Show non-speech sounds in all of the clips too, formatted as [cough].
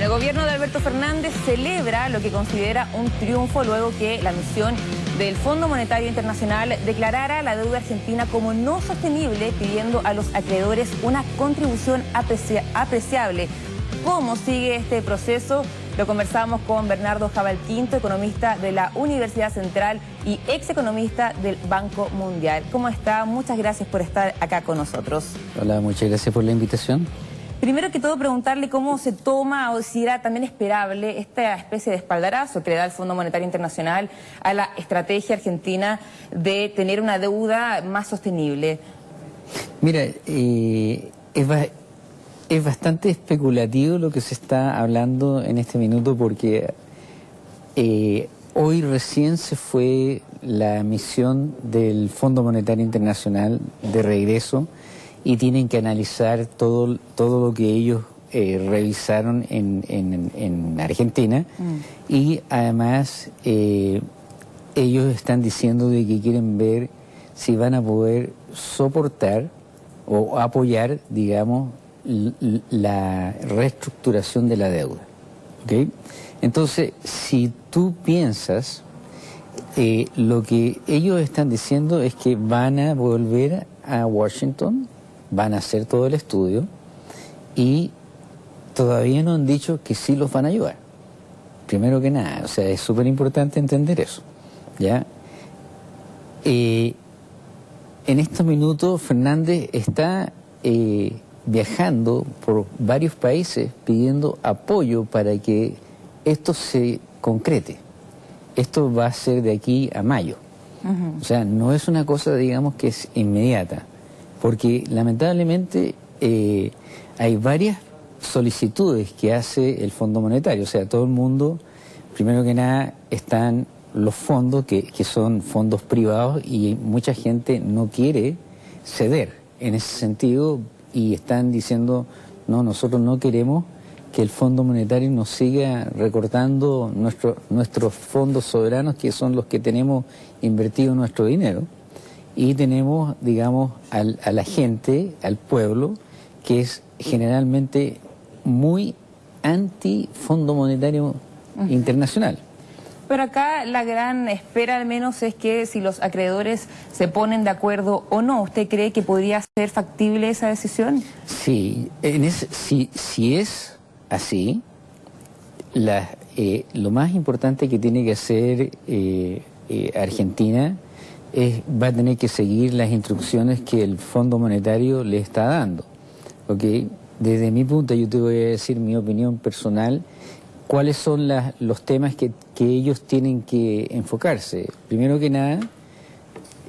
El gobierno de Alberto Fernández celebra lo que considera un triunfo luego que la misión del Fondo Monetario Internacional declarara la deuda argentina como no sostenible, pidiendo a los acreedores una contribución apreciable. ¿Cómo sigue este proceso? Lo conversamos con Bernardo Jabalquinto, economista de la Universidad Central y ex economista del Banco Mundial. ¿Cómo está? Muchas gracias por estar acá con nosotros. Hola, muchas gracias por la invitación. Primero que todo, preguntarle cómo se toma o si era también esperable esta especie de espaldarazo que le da el Fondo Monetario Internacional a la estrategia argentina de tener una deuda más sostenible. Mira, eh, es, bastante especulativo lo que se está hablando en este minuto porque eh, hoy recién se fue la misión del Fondo Monetario Internacional de regreso y tienen que analizar todo, todo lo que ellos eh, revisaron en, en, Argentina mm. y además eh, ellos están diciendo de que quieren ver si van a poder soportar o apoyar, digamos, la reestructuración de la deuda. Entonces, si tú piensas, eh, lo que ellos están diciendo es que van a volver a Washington van a hacer todo el estudio y todavía no han dicho que sí los van a ayudar. Primero que nada, o sea, es súper importante entender eso. ¿ya? Eh, en estos minutos Fernández está eh, viajando por varios países pidiendo apoyo para que esto se concrete. Esto va a ser de aquí a mayo. O sea, no es una cosa, digamos, que es inmediata porque lamentablemente eh, hay varias solicitudes que hace el Fondo Monetario, o sea, todo el mundo, primero que nada, están los fondos que, son fondos privados y mucha gente no quiere ceder en ese sentido y están diciendo, no, nosotros no queremos que el Fondo Monetario nos siga recortando nuestro, nuestros fondos soberanos, que son los que tenemos invertido nuestro dinero y tenemos, digamos, al, a la gente, al pueblo, que es generalmente muy anti-Fondo Monetario Internacional. Pero acá la gran espera al menos es que si los acreedores se ponen de acuerdo o no, ¿usted cree que podría ser factible esa decisión? Sí, en si, si es así, la, eh, lo más importante que tiene que hacer eh, eh, Argentina va a tener que seguir las instrucciones que el Fondo Monetario le está dando. Desde mi punto, yo te voy a decir mi opinión personal, cuáles son los temas que, ellos tienen que enfocarse. Primero que nada,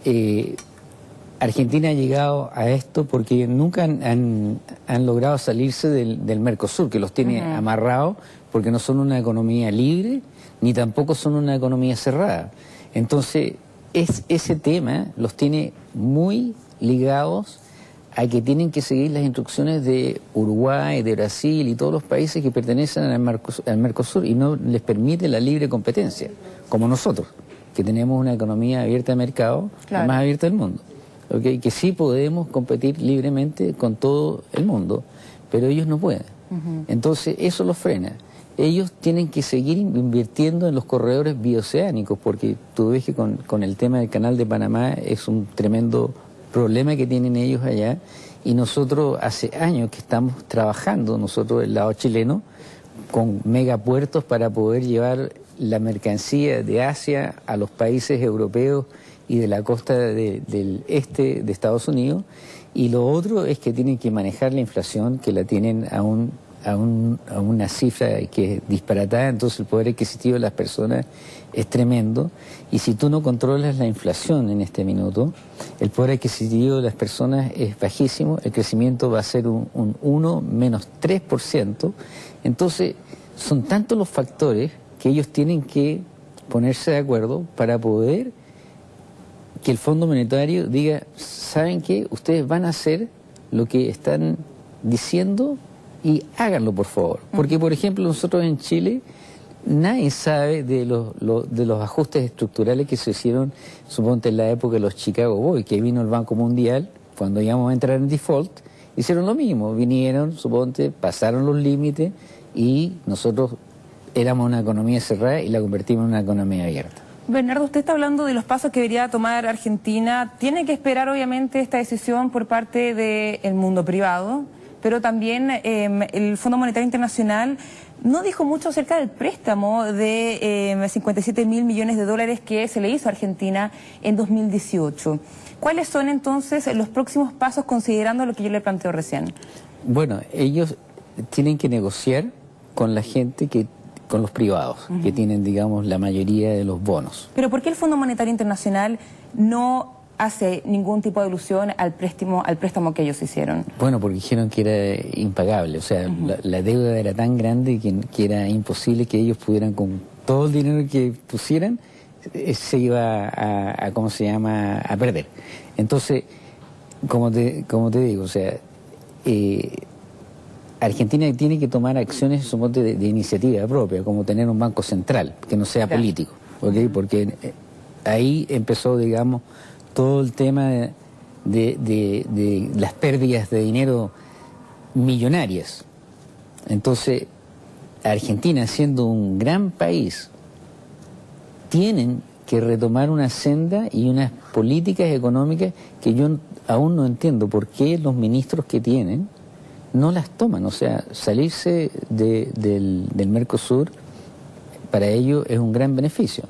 eh, Argentina ha llegado a esto porque nunca han, logrado salirse del, Mercosur, que los tiene amarrados porque no son una economía libre ni tampoco son una economía cerrada. Entonces, es, ese tema los tiene muy ligados a que tienen que seguir las instrucciones de Uruguay, de Brasil y todos los países que pertenecen al Mercosur, y no les permite la libre competencia, como nosotros, que tenemos una economía abierta de mercado, la más abierta del mundo. Que sí podemos competir libremente con todo el mundo, pero ellos no pueden. Entonces eso los frena ellos tienen que seguir invirtiendo en los corredores bioceánicos, porque tú ves que con, el tema del canal de Panamá es un tremendo problema que tienen ellos allá, y nosotros hace años que estamos trabajando, nosotros del lado chileno, con megapuertos para poder llevar la mercancía de Asia a los países europeos y de la costa del este de Estados Unidos. Y lo otro es que tienen que manejar la inflación, que la tienen aún a, una cifra que es disparatada, entonces el poder adquisitivo de las personas es tremendo. Y si tú no controlas la inflación en este minuto, el poder adquisitivo de las personas es bajísimo, el crecimiento va a ser un, un 1 menos 3%. Entonces, son tantos los factores que ellos tienen que ponerse de acuerdo para poder que el Fondo Monetario diga, ¿saben qué? Ustedes van a hacer lo que están diciendo y háganlo por favor. Porque, por ejemplo, nosotros en Chile nadie sabe de los, de los ajustes estructurales que se hicieron, suponte en la época de los Chicago Boys, que vino el Banco Mundial, cuando íbamos a entrar en default, hicieron lo mismo, vinieron, suponte, pasaron los límites y nosotros éramos una economía cerrada y la convertimos en una economía abierta. Bernardo, usted está hablando de los pasos que debería tomar Argentina. Tiene que esperar, obviamente, esta decisión por parte del mundo privado, pero también em, el Fondo Monetario Internacional no dijo mucho acerca del préstamo de 57 em, mil millones de dólares que se le hizo a Argentina en 2018. ¿Cuáles son entonces los próximos pasos considerando lo que yo le planteo recién? Bueno, ellos tienen que negociar con la gente que con los privados, que tienen, digamos, la mayoría de los bonos. Pero ¿por qué el Fondo Monetario Internacional no hace ningún tipo de alusión al préstamo, al préstamo que ellos hicieron? Bueno, porque dijeron que era impagable, o sea, la, deuda era tan grande que, era imposible que ellos pudieran, con todo el dinero que pusieran, eh, se iba a, ¿cómo se llama?, a perder. Entonces, como te, como te digo, o sea, eh, Argentina tiene que tomar acciones de, de, iniciativa propia, como tener un banco central, que no sea político, porque eh, ahí empezó, digamos, todo el tema de, las pérdidas de dinero millonarias. Entonces, Argentina, siendo un gran país, tienen que retomar una senda y unas políticas económicas que yo aún no entiendo por qué los ministros que tienen no las toman. O sea, salirse del, del, Mercosur para ellos es un gran beneficio.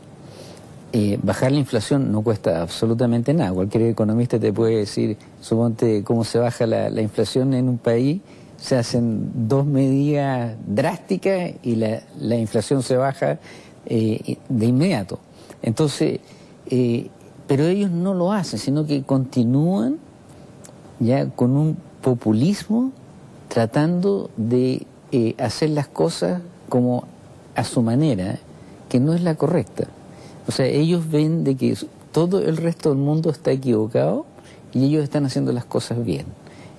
Eh, bajar la inflación no cuesta absolutamente nada. Cualquier economista te puede decir, suponte cómo se baja la, inflación en un país, se hacen dos medidas drásticas y la, la inflación se baja eh, de inmediato. Entonces, eh, pero ellos no lo hacen, sino que continúan ya con un populismo tratando de eh, hacer las cosas como a su manera, que no es la correcta. O sea, ellos ven de que todo el resto del mundo está equivocado y ellos están haciendo las cosas bien.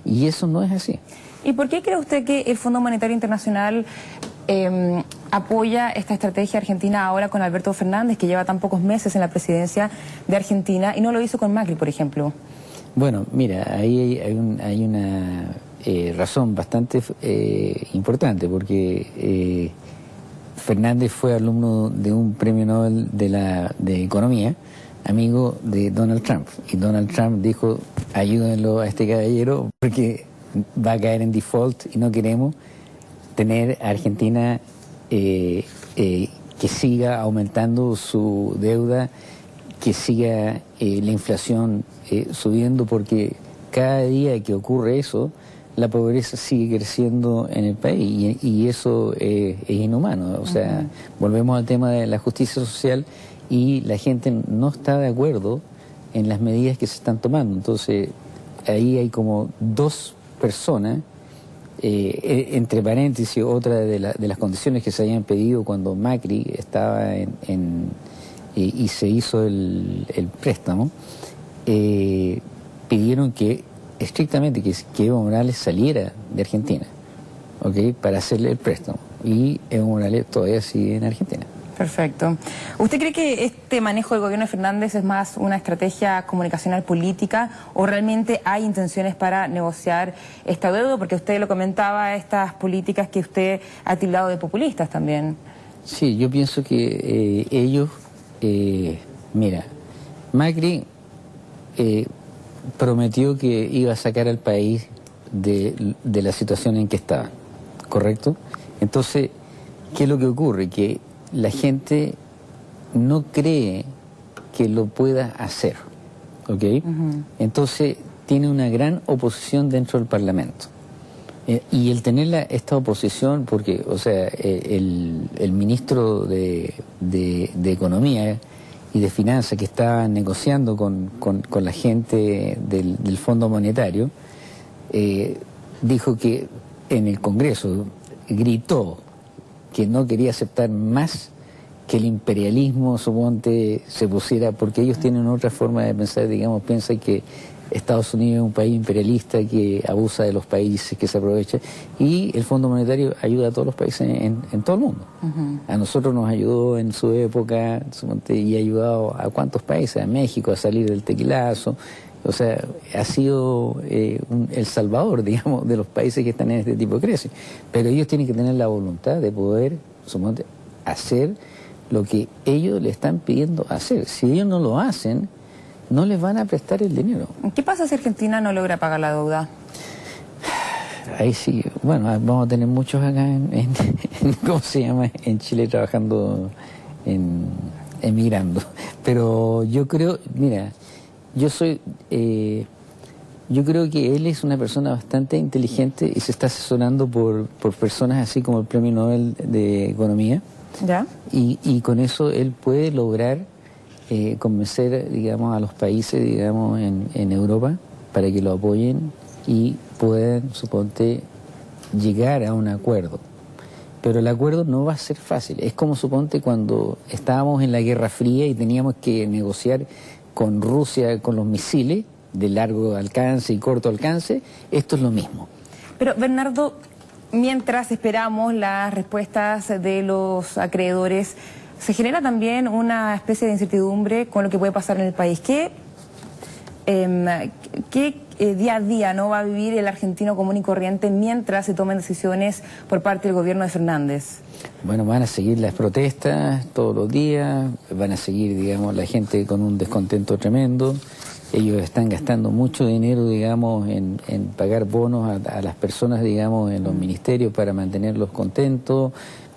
Y eso no es así. ¿Y por qué cree usted que el Fondo Monetario Internacional em, apoya esta estrategia argentina ahora con Alberto Fernández, que lleva tan pocos meses en la presidencia de Argentina, y no lo hizo con Macri, por ejemplo? Bueno, mira, ahí hay, hay una eh, razón bastante eh, importante, porque eh, Fernández fue alumno de un premio Nobel de, la, de Economía, amigo de Donald Trump. Y Donald Trump dijo, ayúdenlo a este caballero porque va a caer en default y no queremos tener a Argentina que siga aumentando su deuda, que siga la inflación subiendo, porque cada día que ocurre eso, la pobreza sigue creciendo en el país y, eso es inhumano. O sea, volvemos al tema de la justicia social y la gente no está de acuerdo en las medidas que se están tomando. Entonces, ahí hay como dos personas, eh, e, entre paréntesis, otra de, las condiciones que se habían pedido cuando Macri estaba en, y se hizo el, préstamo, eh, pidieron que estrictamente que, que Evo Morales saliera de Argentina, ¿ok? Para hacerle el préstamo. Y Evo Morales todavía sigue en Argentina. Perfecto. ¿Usted cree que este manejo del gobierno de Fernández es más una estrategia comunicacional política o realmente hay intenciones para negociar esta deuda? Porque usted lo comentaba, estas políticas que usted ha tildado de populistas también. Sí, yo pienso que eh, ellos, eh, mira, Macri eh, prometió que iba a sacar al país de, la situación en que estaba, ¿correcto? Entonces, ¿qué es lo que ocurre? Que la gente no cree que lo pueda hacer, ¿ok? Entonces, tiene una gran oposición dentro del Parlamento. Eh, y el tener esta oposición, porque, o sea, eh, el, ministro de, de Economía, y de Finanzas que estaba negociando con, la gente del, Fondo Monetario, eh, dijo que en el Congreso gritó que no quería aceptar más que el imperialismo, suponte, se pusiera, porque ellos tienen otra forma de pensar, digamos, piensan que Estados Unidos es un país imperialista que abusa de los países, que se aprovecha, y el Fondo Monetario ayuda a todos los países en, todo el mundo. A nosotros nos ayudó en su época y ha ayudado a cuántos países, a México a salir del tequilazo, O sea, ha sido eh, el salvador, [laughs] digamos, de los países que están en este tipo de crisis. Pero ellos tienen que tener la voluntad de poder, hacer lo que ellos le están pidiendo hacer. Si ellos no lo hacen, no les van a prestar el dinero. ¿Qué pasa si Argentina no logra pagar la deuda? Ahí sí, bueno, vamos a tener muchos acá [laughs] en, ¿cómo se llama? En Chile trabajando, en, emigrando. Pero yo creo, mira, yo soy, eh, yo creo que él es una persona bastante inteligente y se está asesorando por, por personas así como el Premio Nobel de Economía. ¿Ya? Y, y con eso él puede lograr eh, convencer, digamos, a los países, digamos, en, en Europa para que lo apoyen y puedan, suponte, llegar a un acuerdo. Pero el acuerdo no va a ser fácil. Es como, suponte, cuando estábamos en la Guerra Fría y teníamos que negociar con Rusia con los misiles de largo alcance y corto alcance, esto es lo mismo. Pero, Bernardo, mientras esperamos las respuestas de los acreedores, se genera también una especie de incertidumbre con lo que puede pasar en el país. ¿Qué, em, eh, día a día no va a vivir el argentino común y corriente mientras se tomen decisiones por parte del gobierno de Fernández? Bueno, van a seguir las protestas todos los días, van a seguir, digamos, la gente con un descontento tremendo. Ellos están gastando mucho dinero, digamos, en, pagar bonos a, a, las personas, digamos, en los ministerios para mantenerlos contentos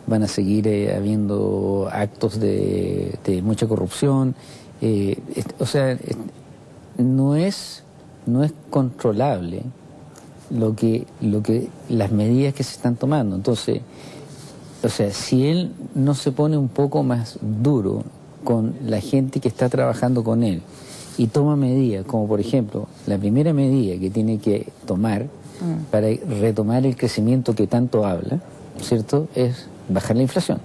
van a seguir eh, habiendo actos de, mucha corrupción. Eh, o sea, no es, no es controlable lo que, lo que, las medidas que se están tomando. Entonces, o sea, si él no se pone un poco más duro con la gente que está trabajando con él y toma medidas, como por ejemplo, la primera medida que tiene que tomar mm. para retomar el crecimiento que tanto habla, ¿cierto? Es bajar la inflación.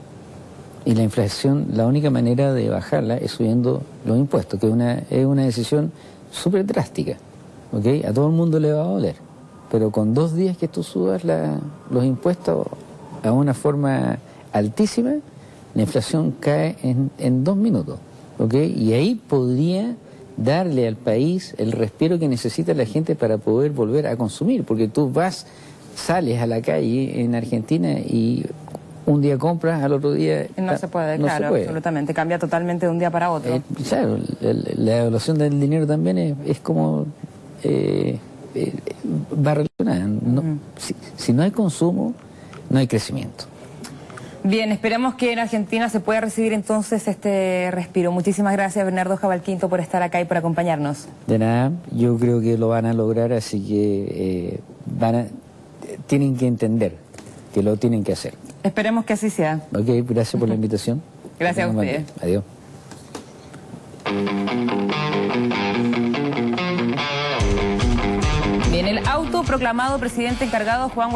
Y la inflación, la única manera de bajarla es subiendo los impuestos, que una, es una decisión súper drástica. ¿okay? A todo el mundo le va a doler. Pero con dos días que tú subas los impuestos a una forma altísima, la inflación cae en, en dos minutos. ¿okay? Y ahí podría darle al país el respiro que necesita la gente para poder volver a consumir. Porque tú vas, sales a la calle en Argentina y un día compras, al otro día... No se puede, claro, absolutamente. Cambia totalmente de un día para otro. Eh, claro, la, evaluación del dinero también es, como... Eh, eh, va relacionada. si, no hay consumo, no hay crecimiento. Bien, esperemos que en Argentina se pueda recibir entonces este respiro. Muchísimas gracias, Bernardo Jabalquinto, por estar acá y por acompañarnos. De nada, yo creo que lo van a lograr, así que van a, tienen que entender que lo tienen que hacer. Esperemos que así sea. Ok, gracias por la invitación. gracias a ustedes. Adiós. Bien, el autoproclamado presidente encargado Juan